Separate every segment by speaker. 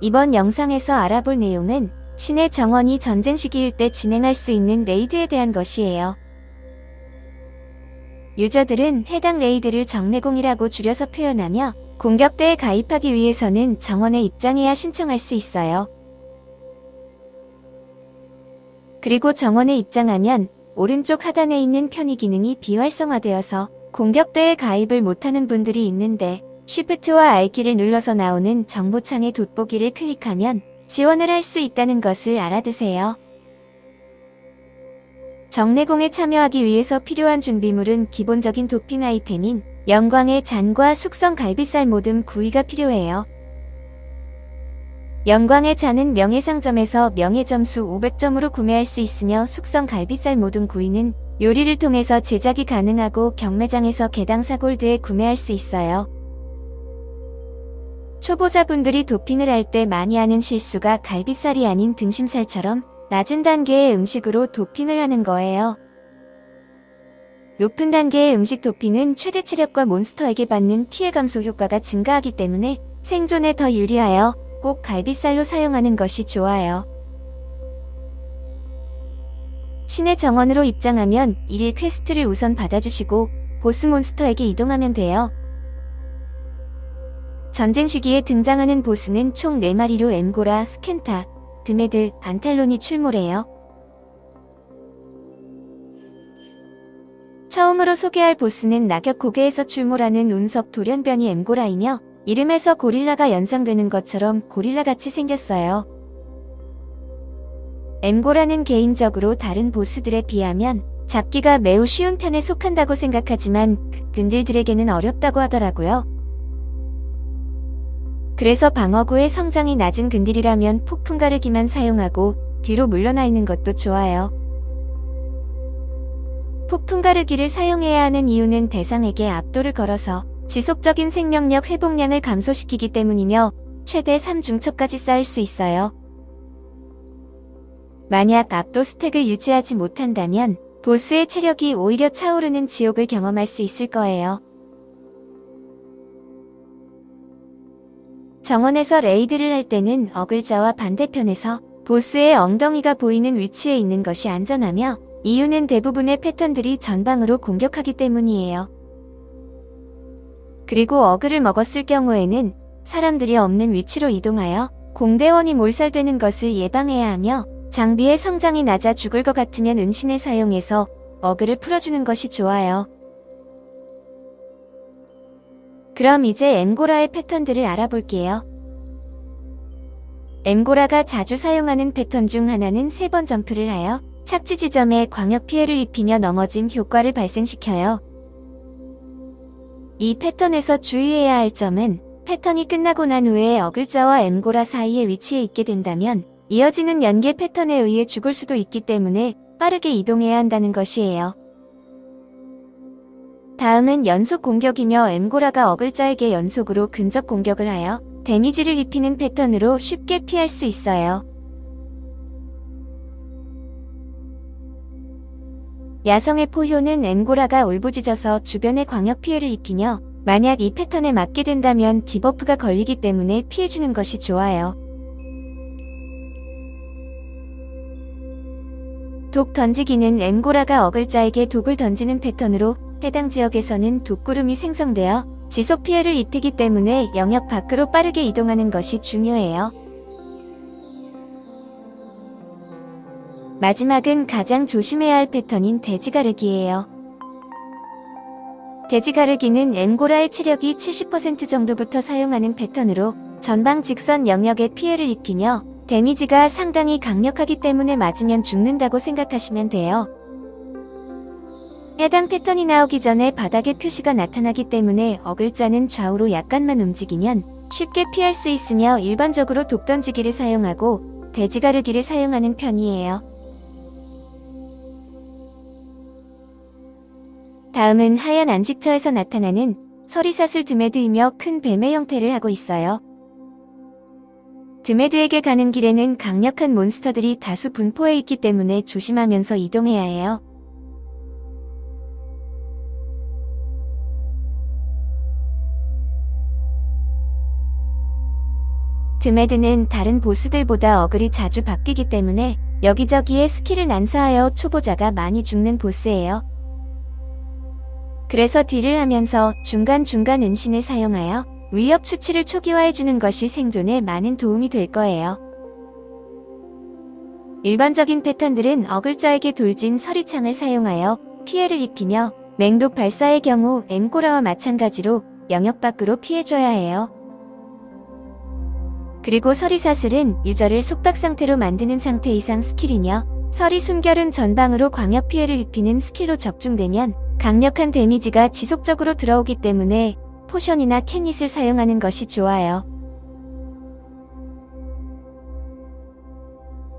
Speaker 1: 이번 영상에서 알아볼 내용은 신의 정원이 전쟁 시기일 때 진행할 수 있는 raid에 대한 것이에요. 유저들은 해당 raid를 정레공이라고 줄여서 표현하며 공격대에 가입하기 위해서는 정원에 입장해야 신청할 수 있어요. 그리고 정원에 입장하면 오른쪽 하단에 있는 편의 기능이 비활성화되어서 공격대에 가입을 못하는 분들이 있는데 Shift와 R키를 눌러서 나오는 정보창의 돋보기를 클릭하면 지원을 할 수 있다는 것을 알아두세요. 정례공에 참여하기 위해서 필요한 준비물은 기본적인 도핑 아이템인 영광의 잔과 숙성 갈비살 모듬 구이가 필요해요. 영광의 잔은 명예상점에서 명예점수 500점으로 구매할 수 있으며 숙성 갈비살 모듬 구이는 요리를 통해서 제작이 가능하고 경매장에서 개당 사골드에 구매할 수 있어요. 초보자분들이 도핑을 할 때 많이 하는 실수가 갈비살이 아닌 등심살처럼 낮은 단계의 음식으로 도핑을 하는 거예요. 높은 단계의 음식 도핑은 최대 체력과 몬스터에게 받는 피해 감소 효과가 증가하기 때문에 생존에 더 유리하여 꼭 갈비살로 사용하는 것이 좋아요. 신의 정원으로 입장하면 1일 quest를 우선 받아주시고 보스 몬스터에게 이동하면 돼요. 전쟁 시기에 등장하는 보스는 총 4마리로 엠고라, 스켄타, 드메드, 안탈론이 출몰해요. 처음으로 소개할 보스는 낙엽 고개에서 출몰하는 운석 돌연변이 엠고라이며 이름에서 고릴라가 연상되는 것처럼 고릴라같이 생겼어요. 엠고라는 개인적으로 다른 보스들에 비하면 잡기가 매우 쉬운 편에 속한다고 생각하지만 근들들에게는 어렵다고 하더라고요. 그래서 방어구의 성장이 낮은 근딜이라면 폭풍 가르기만 사용하고 뒤로 물러나 있는 것도 좋아요. 폭풍 가르기를 사용해야 하는 이유는 대상에게 압도를 걸어서 지속적인 생명력 회복량을 감소시키기 때문이며 최대 3중첩까지 쌓을 수 있어요. 만약 압도 스택을 유지하지 못한다면 보스의 체력이 오히려 차오르는 지옥을 경험할 수 있을 거예요. 정원에서 레이드를 할 때는 어글자와 반대편에서 보스의 엉덩이가 보이는 위치에 있는 것이 안전하며 이유는 대부분의 패턴들이 전방으로 공격하기 때문이에요. 그리고 어글을 먹었을 경우에는 사람들이 없는 위치로 이동하여 공대원이 몰살되는 것을 예방해야 하며 장비의 성장이 낮아 죽을 것 같으면 은신을 사용해서 어글을 풀어주는 것이 좋아요. 그럼 이제 엠고라의 패턴들을 알아볼게요. 엠고라가 자주 사용하는 패턴 중 하나는 세 번 점프를 하여 착지 지점에 광역 피해를 입히며 넘어짐 효과를 발생시켜요. 이 패턴에서 주의해야 할 점은 패턴이 끝나고 난 후에 어글자와 엠고라 사이에 위치해 있게 된다면 이어지는 연계 패턴에 의해 죽을 수도 있기 때문에 빠르게 이동해야 한다는 것이에요. 다음은 연속 공격이며 엠고라가 어글자에게 연속으로 근접 공격을 하여 damage를 입히는 패턴으로 쉽게 피할 수 있어요. 야성의 포효는 엠고라가 울부짖어서 주변에 광역 피해를 입히며 만약 이 패턴에 맞게 된다면 debuff가 걸리기 때문에 피해주는 것이 좋아요. 독 던지기는 엠고라가 어글자에게 독을 던지는 패턴으로 해당 지역에서는 독구름이 생성되어 지속 피해를 입히기 때문에 영역 밖으로 빠르게 이동하는 것이 중요해요. 마지막은 가장 조심해야 할 패턴인 돼지가르기예요. 돼지가르기는 엠고라의 체력이 70% 정도부터 사용하는 패턴으로 전방 직선 영역에 피해를 입히며 데미지가 상당히 강력하기 때문에 맞으면 죽는다고 생각하시면 돼요. 해당 패턴이 나오기 전에 바닥에 표시가 나타나기 때문에 어글자는 좌우로 약간만 움직이면 쉽게 피할 수 있으며 일반적으로 독 던지기를 사용하고 돼지가르기를 사용하는 편이에요. 다음은 하얀 안식처에서 나타나는 서리사슬 드메드이며 큰 뱀의 형태를 하고 있어요. 드메드에게 가는 길에는 강력한 몬스터들이 다수 분포해 있기 때문에 조심하면서 이동해야 해요. 드메드는 다른 보스들보다 어글이 자주 바뀌기 때문에 여기저기에 스킬을 난사하여 초보자가 많이 죽는 보스예요. 그래서 딜을 하면서 중간중간 은신을 사용하여 위협 수치를 초기화해주는 것이 생존에 많은 도움이 될 거예요. 일반적인 패턴들은 어글자에게 돌진 서리창을 사용하여 피해를 입히며 맹독 발사의 경우 엠코라와 마찬가지로 영역 밖으로 피해줘야 해요. 그리고 서리사슬은 유저를 속박 상태로 만드는 상태 이상 스킬이며 서리 숨결은 전방으로 광역 피해를 입히는 스킬로 적중되면 강력한 데미지가 지속적으로 들어오기 때문에 potion이나 캔닛을 사용하는 것이 좋아요.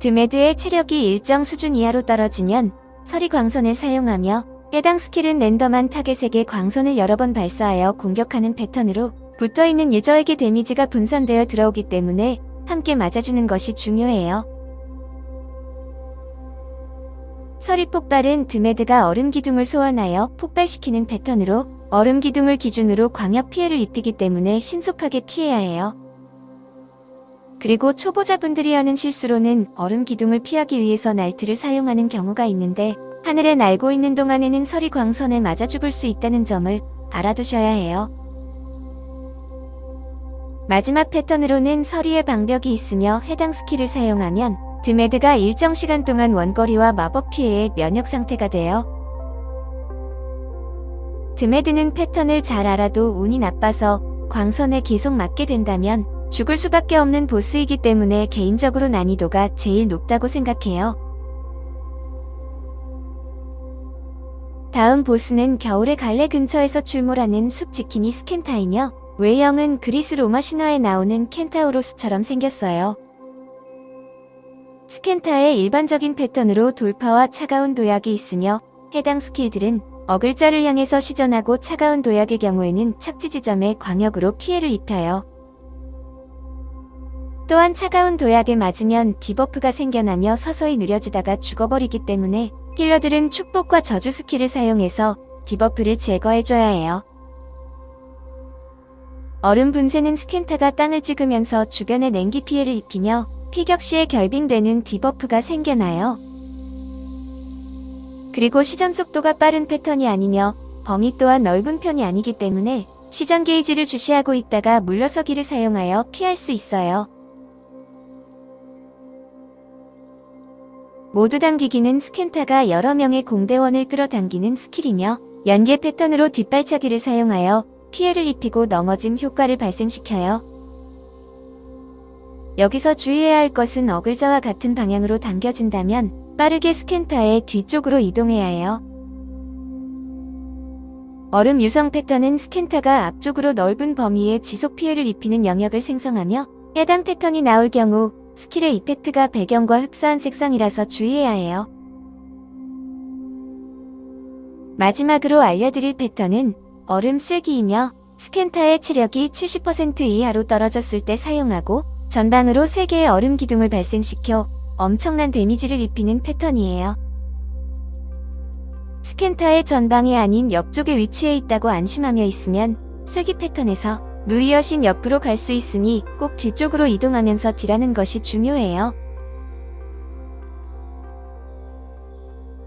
Speaker 1: 드메드의 체력이 일정 수준 이하로 떨어지면 서리 광선을 사용하며 해당 스킬은 랜덤한 타겟에게 광선을 여러 번 발사하여 공격하는 패턴으로 붙어있는 유저에게 데미지가 분산되어 들어오기 때문에 함께 맞아주는 것이 중요해요. 서리 폭발은 드메드가 얼음 기둥을 소환하여 폭발시키는 패턴으로 얼음 기둥을 기준으로 광역 피해를 입히기 때문에 신속하게 피해야 해요. 그리고 초보자분들이 하는 실수로는 얼음 기둥을 피하기 위해서 날트를 사용하는 경우가 있는데 하늘에 날고 있는 동안에는 서리 광선에 맞아 죽을 수 있다는 점을 알아두셔야 해요. 마지막 패턴으로는 서리의 방벽이 있으며 해당 스킬을 사용하면 드메드가 일정 시간 동안 원거리와 마법 피해에 면역 상태가 돼요. 드메드는 패턴을 잘 알아도 운이 나빠서 광선에 계속 맞게 된다면 죽을 수밖에 없는 보스이기 때문에 개인적으로 난이도가 제일 높다고 생각해요. 다음 보스는 겨울의 갈래 근처에서 출몰하는 숲 지킴이 스켄타이며 외형은 그리스 로마 신화에 나오는 켄타우로스처럼 생겼어요. 스켄타의 일반적인 패턴으로 돌파와 차가운 도약이 있으며 해당 스킬들은 어글자를 향해서 시전하고 차가운 도약의 경우에는 착지 지점에 광역으로 피해를 입혀요. 또한 차가운 도약에 맞으면 debuff가 생겨나며 서서히 느려지다가 죽어버리기 때문에 healer들은 축복과 저주 스킬을 사용해서 debuff를 제거해줘야 해요. 얼음 분쇄는 스켄타가 땅을 찍으면서 주변에 냉기 피해를 입히며 피격 시에 결빙되는 debuff가 생겨나요. 그리고 시전 속도가 빠른 패턴이 아니며 범위 또한 넓은 편이 아니기 때문에 시전 게이지를 주시하고 있다가 물러서기를 사용하여 피할 수 있어요. 모두 당기기는 스켄타가 여러 명의 공대원을 끌어당기는 스킬이며 연계 패턴으로 뒷발차기를 사용하여 피해를 입히고 넘어짐 효과를 발생시켜요. 여기서 주의해야 할 것은 어글자와 같은 방향으로 당겨진다면 빠르게 스켄타의 뒤쪽으로 이동해야 해요. 얼음 유성 패턴은 스켄타가 앞쪽으로 넓은 범위에 지속 피해를 입히는 영역을 생성하며 해당 패턴이 나올 경우 스킬의 effect가 배경과 흡사한 색상이라서 주의해야 해요. 마지막으로 알려드릴 패턴은 얼음 쐐기이며 스켄타의 체력이 70% 이하로 떨어졌을 때 사용하고 전방으로 3개의 얼음 기둥을 발생시켜 엄청난 데미지를 입히는 패턴이에요. 스켄타의 전방이 아닌 옆쪽에 위치해 있다고 안심하며 있으면 쐐기 패턴에서 누이 여신 옆으로 갈 수 있으니 꼭 뒤쪽으로 이동하면서 딜하는 것이 중요해요.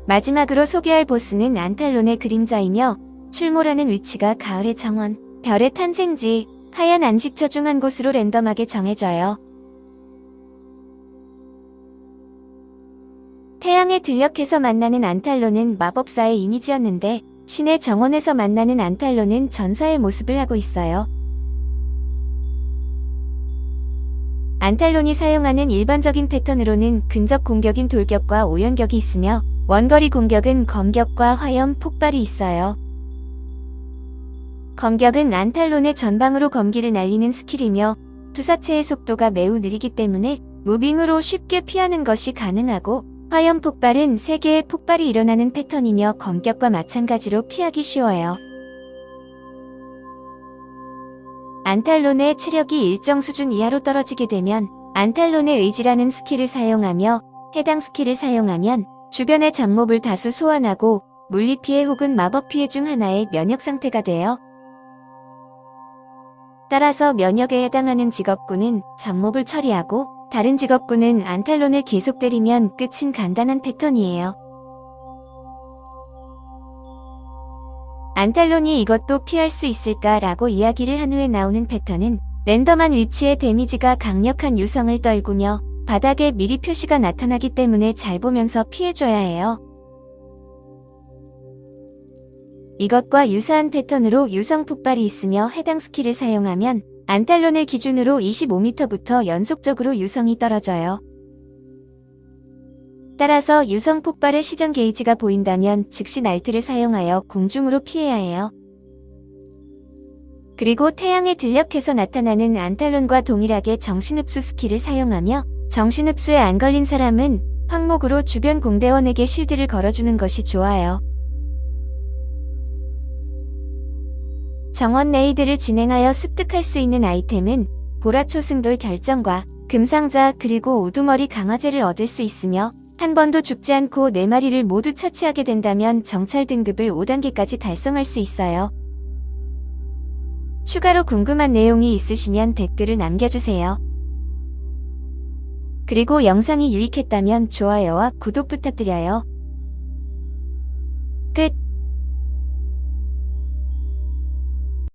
Speaker 1: 마지막으로 소개할 보스는 안탈론의 그림자이며 출몰하는 위치가 가을의 정원, 별의 탄생지, 하얀 안식처 중 한 곳으로 랜덤하게 정해져요. 태양에 들녘에서 만나는 안탈론은 마법사의 이미지였는데 신의 정원에서 만나는 안탈론은 전사의 모습을 하고 있어요. 안탈론이 사용하는 일반적인 패턴으로는 근접 공격인 돌격과 오연격이 있으며 원거리 공격은 검격과 화염, 폭발이 있어요. 검격은 안탈론의 전방으로 검기를 날리는 스킬이며 투사체의 속도가 매우 느리기 때문에 moving으로 쉽게 피하는 것이 가능하고 화염 폭발은 3개의 폭발이 일어나는 패턴이며 검격과 마찬가지로 피하기 쉬워요. 안탈론의 체력이 일정 수준 이하로 떨어지게 되면 안탈론의 의지라는 스킬을 사용하며 해당 스킬을 사용하면 주변의 잡몹을 다수 소환하고 물리피해 혹은 마법피해 중 하나의 면역 상태가 돼요 따라서 면역에 해당하는 직업군은 잡몹을 처리하고 다른 직업군은 안탈론을 계속 때리면 끝인 간단한 패턴이에요. 안탈론이 이것도 피할 수 있을까 라고 이야기를 한 후에 나오는 패턴은 랜덤한 위치에 데미지가 강력한 유성을 떨구며 바닥에 미리 표시가 나타나기 때문에 잘 보면서 피해줘야 해요. 이것과 유사한 패턴으로 유성 폭발이 있으며 해당 스킬을 사용하면 안탈론을 기준으로 25m부터 연속적으로 유성이 떨어져요. 따라서 유성 폭발의 시전 게이지가 보인다면 즉시 날틀을 사용하여 공중으로 피해야 해요. 그리고 태양의 들녘에서 나타나는 안탈론과 동일하게 정신흡수 스킬을 사용하며 정신흡수에 안 걸린 사람은 황목으로 주변 공대원에게 실드를 걸어주는 것이 좋아요. 정원 raid를 진행하여 습득할 수 있는 아이템은 보라초승돌 결정과 금상자 그리고 우두머리 강화제를 얻을 수 있으며 한 번도 죽지 않고 4마리를 모두 처치하게 된다면 정찰 등급을 5단계까지 달성할 수 있어요. 추가로 궁금한 내용이 있으시면 댓글을 남겨주세요. 그리고 영상이 유익했다면 좋아요와 구독 부탁드려요.